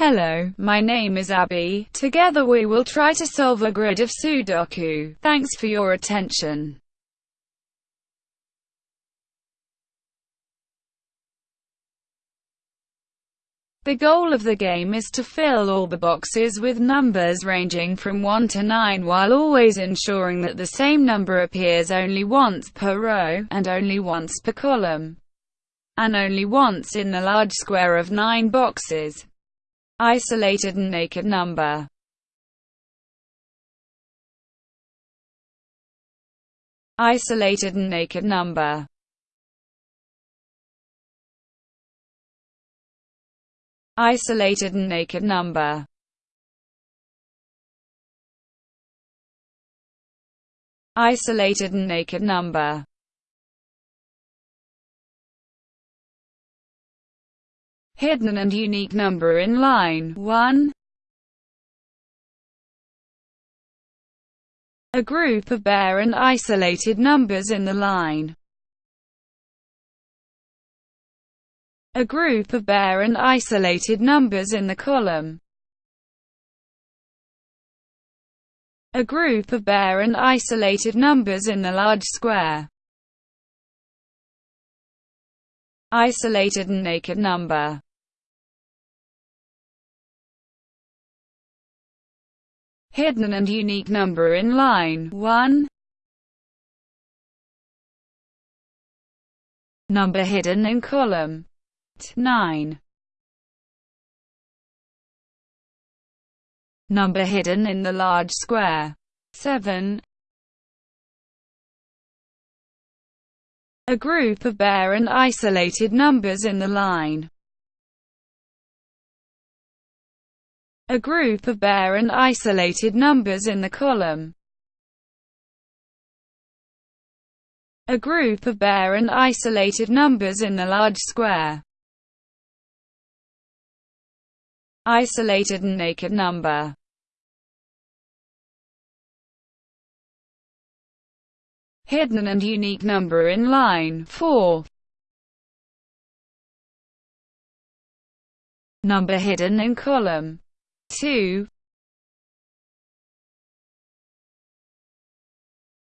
Hello, my name is Abby. Together we will try to solve a grid of Sudoku. Thanks for your attention. The goal of the game is to fill all the boxes with numbers ranging from 1 to 9 while always ensuring that the same number appears only once per row, and only once per column, and only once in the large square of 9 boxes. Isolated and naked number. Isolated and naked number. Isolated and naked number. Isolated and naked number hidden and unique number in line 1. A group of bare and isolated numbers in the line. A group of bare and isolated numbers in the column. A group of bare and isolated numbers in the large square. Isolated and naked number hidden and unique number in line 1. Number hidden in column 9. Number hidden in the large square 7. A group of bare and isolated numbers in the line a group of bare and isolated numbers in the column. A group of bare and isolated numbers in the large square. Isolated and naked number. Hidden and unique number in line 4. Number hidden in column 2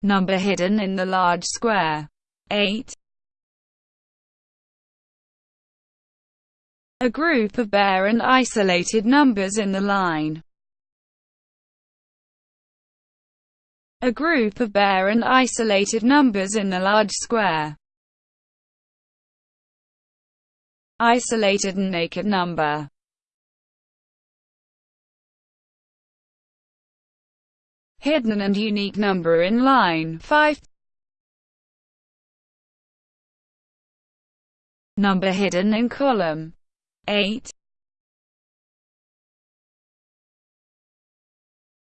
Number hidden in the large square. 8 A group of bare and isolated numbers in the line. A group of bare and isolated numbers in the large square. Isolated and naked number. Hidden and unique number in line 5. Number hidden in column 8.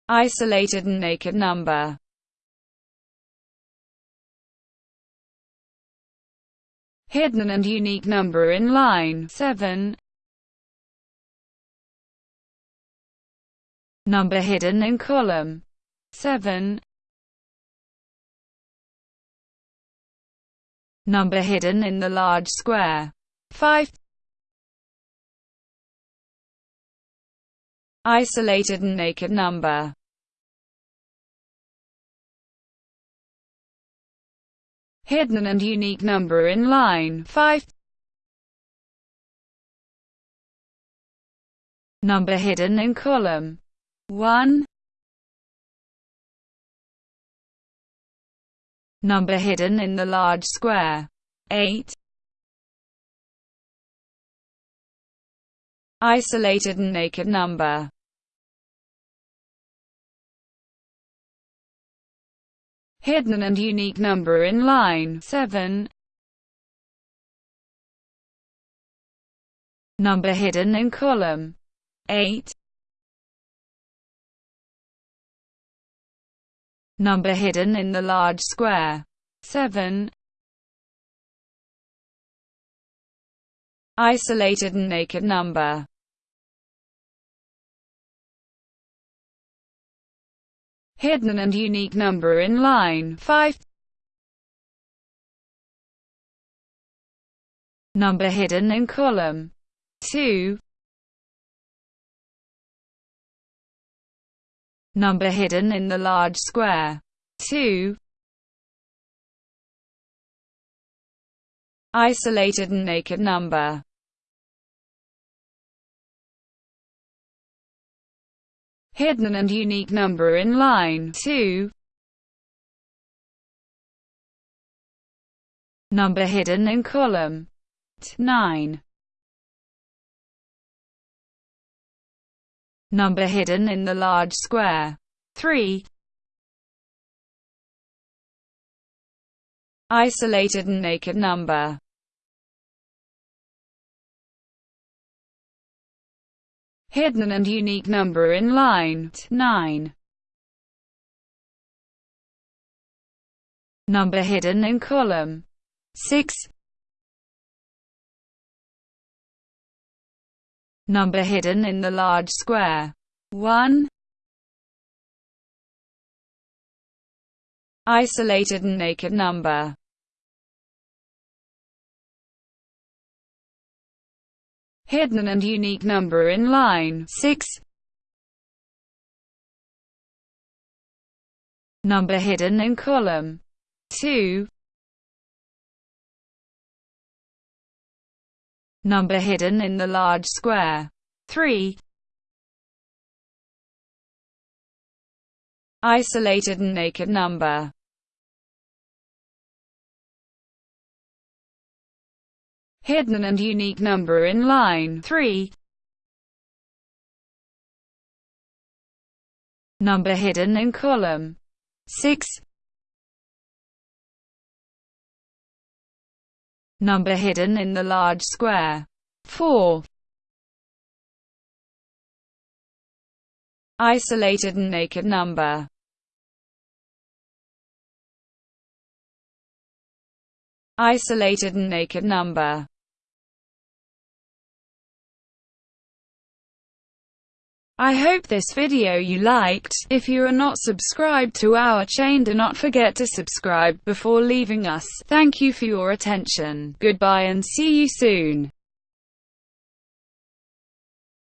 Isolated and naked number hidden and unique number in line 7. Number hidden in column 7. Number hidden in the large square. 5. Isolated and naked number. Hidden and unique number in line 5. Number hidden in column 1. Number hidden in the large square. 8. Isolated and naked number. Hidden and unique number in line 7. Number hidden in column 8. Number hidden in the large square. 7. Isolated and naked number. Hidden and unique number in line 5. Number hidden in column 2. Number hidden in the large square. 2. Isolated and naked number. Hidden and unique number in line 2. Number hidden in column 9. Number hidden in the large square 3. Isolated and naked number hidden and unique number in line 9. Number hidden in column 6. Number hidden in the large square 1. Isolated and naked number hidden and unique number in line 6. Number hidden in column 2. Number hidden in the large square 3. Isolated and naked number hidden and unique number in line 3. Number hidden in column 6. Number hidden in the large square. 4. Isolated and naked number. Isolated and naked number I hope this video you liked. If you are not subscribed to our chain do not forget to subscribe before leaving us. Thank you for your attention. Goodbye and see you soon.